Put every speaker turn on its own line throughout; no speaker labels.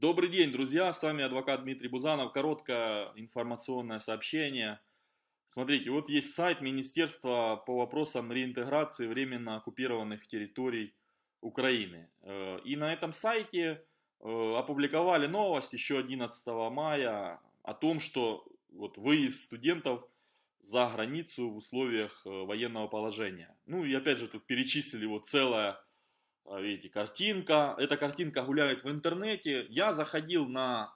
Добрый день, друзья, с вами адвокат Дмитрий Бузанов. Короткое информационное сообщение. Смотрите, вот есть сайт Министерства по вопросам реинтеграции временно оккупированных территорий Украины. Э, и на этом сайте э, опубликовали новость еще 11 мая о том, что вот выезд студентов за границу в условиях э, военного положения. Ну и опять же тут перечислили вот целое видите, картинка. Эта картинка гуляет в интернете. Я заходил на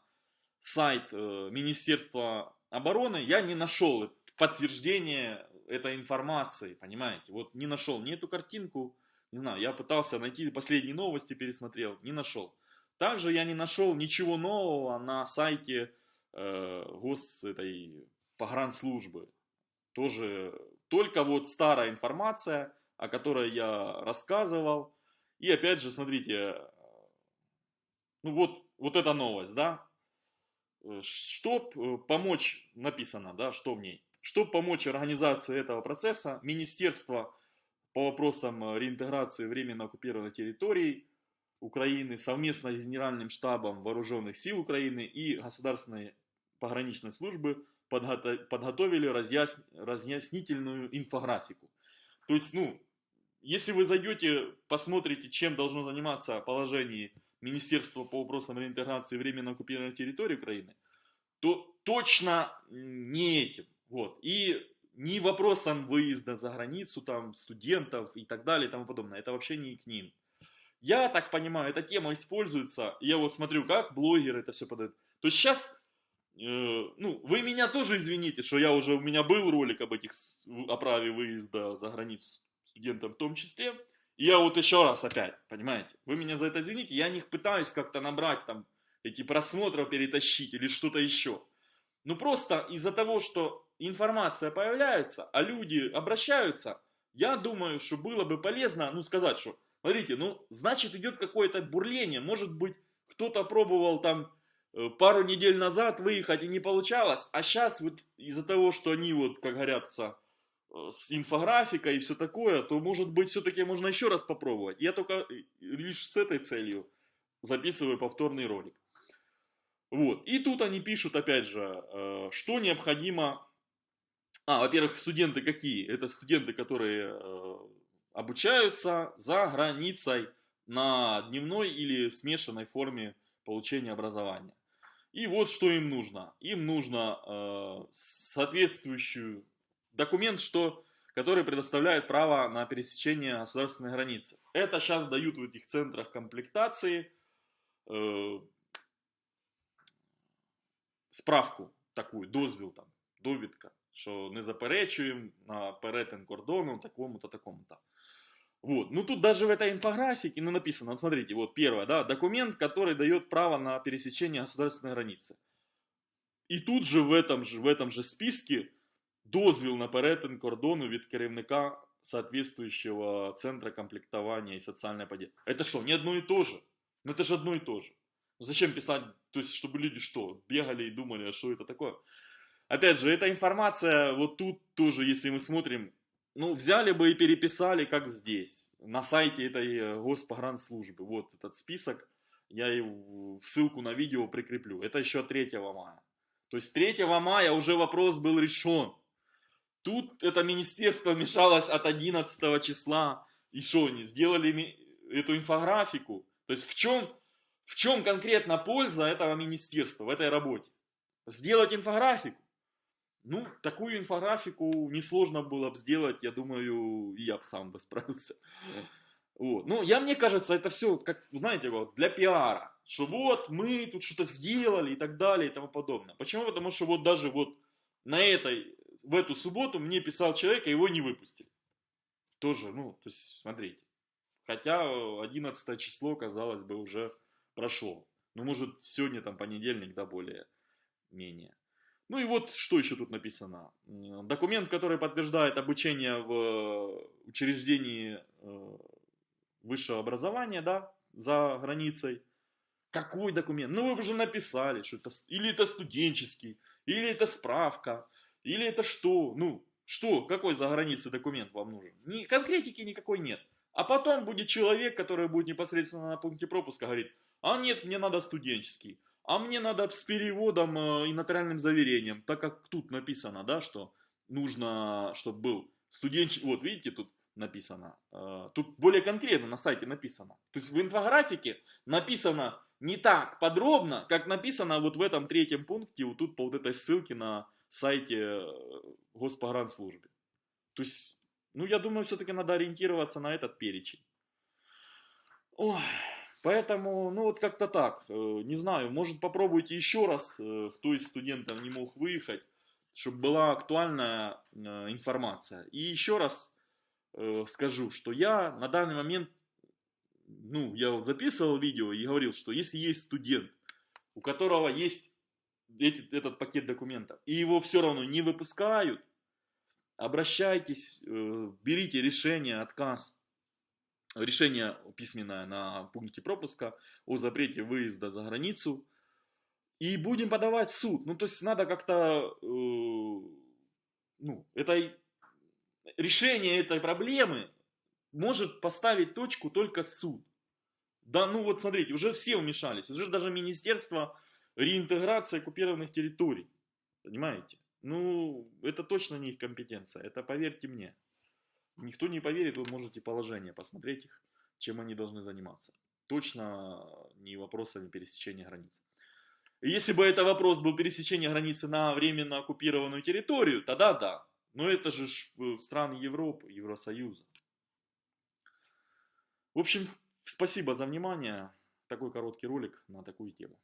сайт э, Министерства обороны, я не нашел подтверждения этой информации, понимаете? Вот не нашел ни эту картинку, не знаю, я пытался найти последние новости, пересмотрел, не нашел. Также я не нашел ничего нового на сайте э, гос этой погранслужбы. Тоже только вот старая информация, о которой я рассказывал, и опять же, смотрите, ну вот, вот эта новость, да, чтобы э, помочь, написано, да, что в ней, чтобы помочь организации этого процесса, Министерство по вопросам э, реинтеграции временно оккупированных территорий Украины совместно с Генеральным штабом Вооруженных сил Украины и Государственной пограничной службы подготовили разъяс... разъяснительную инфографику. То есть, ну, если вы зайдете, посмотрите, чем должно заниматься положение Министерства по вопросам реинтеграции временно оккупированной территории Украины, то точно не этим. Вот. И не вопросом выезда за границу, там, студентов и так далее и тому подобное. Это вообще не к ним. Я так понимаю, эта тема используется, я вот смотрю, как блогеры это все подают. То есть сейчас, э, ну, вы меня тоже извините, что я уже, у меня был ролик об этих, о праве выезда за границу студентам в том числе. И я вот еще раз опять, понимаете, вы меня за это извините, я не пытаюсь как-то набрать там эти просмотры, перетащить или что-то еще. Ну просто из-за того, что информация появляется, а люди обращаются, я думаю, что было бы полезно, ну сказать, что, смотрите, ну значит идет какое-то бурление, может быть кто-то пробовал там э, пару недель назад выехать и не получалось, а сейчас вот из-за того, что они вот, как говорятся, с инфографикой и все такое, то может быть все-таки можно еще раз попробовать. Я только э, лишь с этой целью записываю повторный ролик. Вот. И тут они пишут, опять же, э, что необходимо... А, во-первых, студенты какие? Это студенты, которые обучаются за границей на дневной или смешанной форме получения образования. И вот что им нужно. Им нужно соответствующую документ, что, который предоставляет право на пересечение государственной границы. Это сейчас дают в этих центрах комплектации э, справку такую, дозвіл там, довідка, що не заперечуємо на перетин кордону такому-то, такому-то. Вот. Ну тут даже в этой инфографике ну, написано, вот смотрите, вот первое, да, документ, который дает право на пересечение государственной границы. И тут же в этом же, в этом же списке дозвіл на перетин кордону від керівника соответствующего центра комплектования и социальной поддержки. Это что, не одно и то же? Ну это же одно и то же. Ну, зачем писать, то есть чтобы люди что, бегали и думали, а что это такое? Опять же, эта информация, вот тут тоже, если мы смотрим, ну, взяли бы и переписали, как здесь, на сайте этой э, госпогранслужбы. Вот этот список, я и ссылку на видео прикреплю. Это еще 3 мая. То есть 3 мая уже вопрос был решен. Тут это министерство вмешалось от 11 числа. И что они сделали эту инфографику? То есть в чем, в чем конкретно польза этого министерства в этой работе? Сделать инфографику. Ну, такую инфографику несложно было бы сделать, я думаю, я бы сам бы справился. Вот. Ну, я, мне кажется, это все, как, знаете, вот, для пиара. Что вот, мы тут что-то сделали и так далее и тому подобное. Почему? Потому что вот даже вот на этой в эту субботу мне писал человек, а его не выпустили. Тоже, ну, то есть, смотрите. Хотя 11 число, казалось бы, уже прошло. Ну, может, сегодня там понедельник, да, более-менее. Ну и вот что еще тут написано. Документ, который подтверждает обучение в учреждении э, высшего образования, да, за границей. Какой документ? Ну вы уже написали, что это или это студенческий, или это справка, или это что? Ну, что? Какой за границей документ вам нужен? Ни, конкретики никакой нет. А потом будет человек, который будет непосредственно на пункте пропуска говорить, А нет, мне надо студенческий. А мне надо с переводом э, и нотариальным заверением, так как тут написано, да, что нужно, чтобы был студенческий, вот видите, тут написано, э, тут более конкретно на сайте написано. То есть в инфографике написано не так подробно, как написано вот в этом третьем пункте, вот тут по вот этой ссылке на сайте э, Госпогранслужбы. То есть, ну я думаю, все-таки надо ориентироваться на этот перечень. Ой, поэтому, ну вот как-то так, э, не знаю, может попробуйте еще раз, кто из студентов не мог выехать, чтобы была актуальная информация. И еще раз э, скажу, что я на данный момент, ну, я записывал видео и говорил, что если есть студент, у которого есть эти, этот пакет документов, и его все равно не выпускают, обращайтесь, э, берите решение, отказ, решение письменное на пункте пропуска о запрете выезда за границу, и будем подавать в суд. Ну, то есть надо как-то, э, ну, это решение этой проблемы может поставить точку только суд. Да, ну вот смотрите, уже все вмешались, уже даже Министерство реинтеграции оккупированных территорий. Понимаете? Ну, это точно не их компетенция, это поверьте мне. Никто не поверит, вы можете положение посмотреть их, чем они должны заниматься. Точно не вопросами пересечения границ. Если бы это вопрос был пересечения границы на временно оккупированную территорию, тогда да. Но это же страны Европы, Евросоюза. В общем, спасибо за внимание. Такой короткий ролик на такую тему.